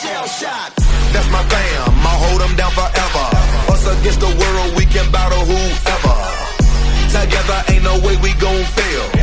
shell shocked. That's my fam, I'll hold them down forever. Us against the world, we can battle whoever. Together ain't no way we gon' fail.